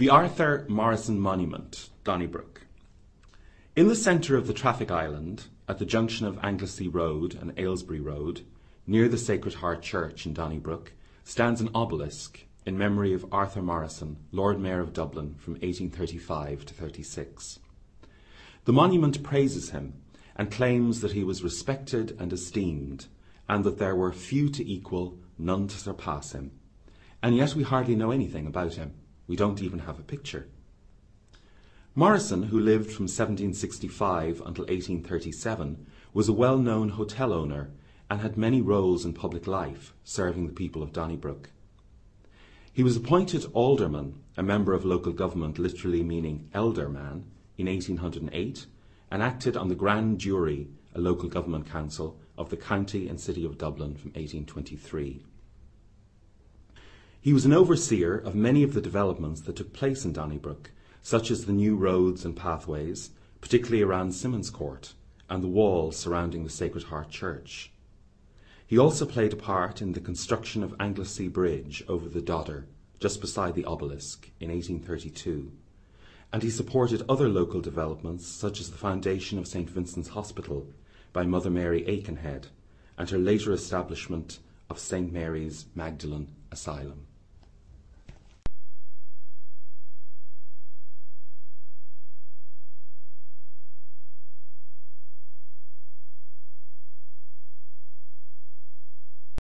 The Arthur Morrison Monument, Donnybrook. In the centre of the traffic island, at the junction of Anglesea Road and Ailesbury Road, near the Sacred Heart Church in Donnybrook, stands an obelisk in memory of Arthur Morrison, Lord Mayor of Dublin from 1835 to 36. The monument praises him and claims that he was respected and esteemed, and that there were few to equal, none to surpass him. And yet we hardly know anything about him. We don't even have a picture. Morrison, who lived from 1765 until 1837, was a well-known hotel owner and had many roles in public life, serving the people of Donnybrook. He was appointed alderman, a member of local government literally meaning elder man, in 1808 and acted on the Grand Jury, a local government council, of the county and city of Dublin from 1823. He was an overseer of many of the developments that took place in Donnybrook, such as the new roads and pathways, particularly around Simmonscourt, and the wall surrounding the Sacred Heart Church. He also played a part in the construction of Anglesea Bridge over the Dodder, just beside the obelisk, in 1832, and he supported other local developments such as the foundation of St Vincent's Hospital by Mother Mary Aikenhead and her later establishment of St Mary's Magdalen Asylum.